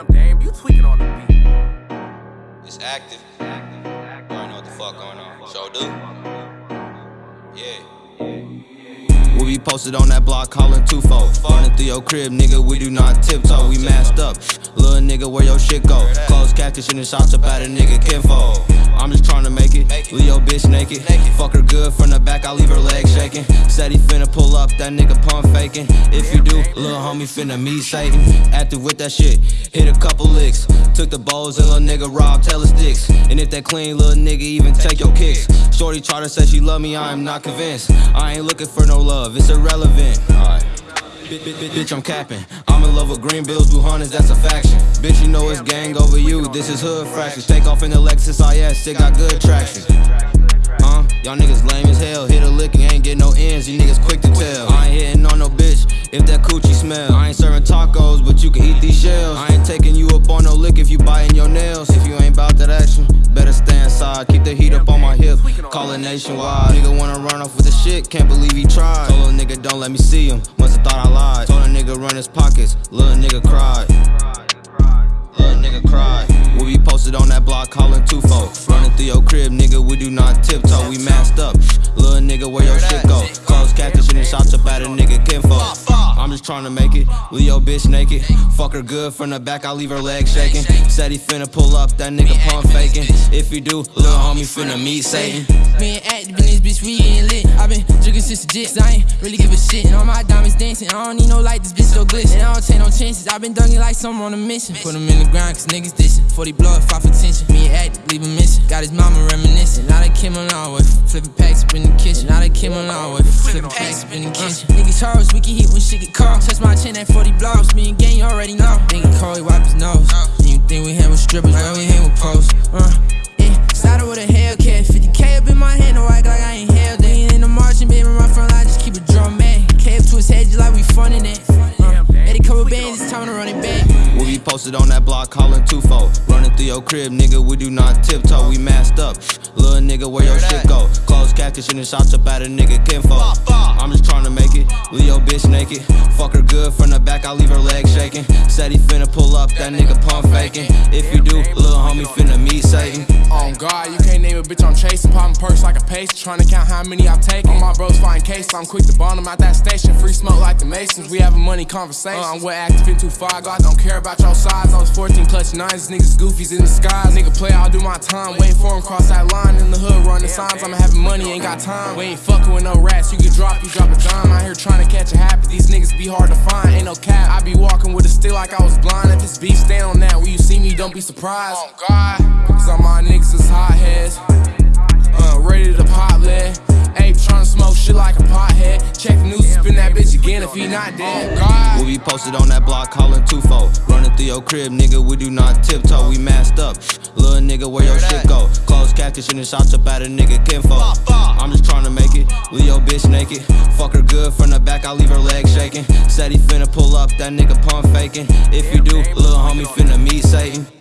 Damn, damn, you tweaking on the beat. It's active. You already know what the fuck going on. So do. Yeah. We be posted on that block calling twofold. Running through your crib, nigga, we do not tiptoe. We masked up. Little nigga, where your shit go? Close catfish and the shots about a nigga kinfolk. I'm just trying to make it. Leave your bitch naked. Fuck her good from the back, I leave her legs shaking. Said he finna pull up, that nigga pump faking. If you do, little homie finna meet Satan. Active with that shit, hit a couple licks. Took the bowls and little nigga robbed Taylor sticks. And if that clean little nigga even take your kicks. Shorty to say she love me, I am not convinced. I ain't looking for no love, it's irrelevant. Alright. Bitch, I'm capping. I'm in love with green bills, blue hunters, that's a faction. Bitch, you know it's gang over you. This is hood fractions. Take off in the Lexus oh, IS, it got good traction. Huh? Y'all niggas lame as hell. Hit a lick and ain't get no ends. You niggas quick to tell. I ain't hitting on no bitch if that coochie smell. I ain't serving tacos, but you can eat these shells. I ain't taking you up on no lick if you biting your nails. If you ain't bout that action, better stay inside. Keep the heat up on my. Call it nationwide. Nigga wanna run off with the shit, can't believe he tried. Told a nigga don't let me see him. Must have thought I lied. Told a nigga run his pockets. Little nigga cried. Little nigga cried. We be posted on that block calling twofold. Running through your crib, nigga, we do not tiptoe. We masked up. Little nigga, where your shit go? Close catfish and the shots up at a nigga kinfolk. I'm just trying to make it. Leave your bitch naked. Fuck her good from the back, I leave her legs shaking. Said he finna pull up, that nigga pump faking. If you do, little homie finna meet Satan. Me and active in this bitch, we getting lit. i been drinking since the jits, I ain't really give a shit. And all my diamonds dancing, I don't need no light, this bitch so glitch. And I don't take no chances, i been dunking like someone on a mission. Put them in the ground, cause niggas dishing. 40 blow if I for tension. Me leave him missing. Got his mama reminiscing. Now they came along with flipping packs up in the kitchen. Now they came along with flipping packs up in the kitchen. Niggas hoes, we can hit when shit get cold. Touch my chin at 40 blocks. me and gang, you already know. Nigga Corey wipe his nose. And you think we hang with strippers, man, we hang with posts. Uh, posted on that block calling twofold. Running through your crib, nigga, we do not tiptoe. We masked up. Little nigga, where your shit go? Close the shots at a nigga kinfolk. I'm just trying to make it. Leave your bitch naked. Fuck her good from the back, I leave her legs shaking. Said he finna pull up, that nigga pump faking. If you do, little homie finna meet Satan. On God, you can't name a bitch I'm chasing. Popping perks like a pace, trying to count how many I'm taking. All my bros find case, I'm quick to bond them out that station. Free smoke like the Masons, we have having money conversations. Uh, I'm way active in too far, God don't care about your size. I was 14 clutch nines, niggas goofies in the skies. Nigga play, I'll do my time. Waiting for him cross that line in the hood, run the signs. I'm having money, ain't got time. We ain't fucking with no rats, you can drop, you drop a dime. Out here trying to catch a happy, these niggas be hard to find. Ain't no cap, I be walking with a still like I was blind. If it's beef, stand on that. When you see me, don't be surprised. Oh God, cause all my niggas is hotheads. Uh, ready to pop lead. Ape tryna smoke shit like a pothead. Check the news, spin that bitch again if he not dead. Oh God. Be posted on that block calling twofold. Running through your crib, nigga, we do not tiptoe. We masked up. Little nigga, where your shit go? Close and the shots up at a nigga kinfolk. I'm just trying to make it. Leave your bitch naked. Fuck her good from the back, I leave her legs shaking. Said he finna pull up, that nigga pump faking. If you do, little homie finna meet Satan.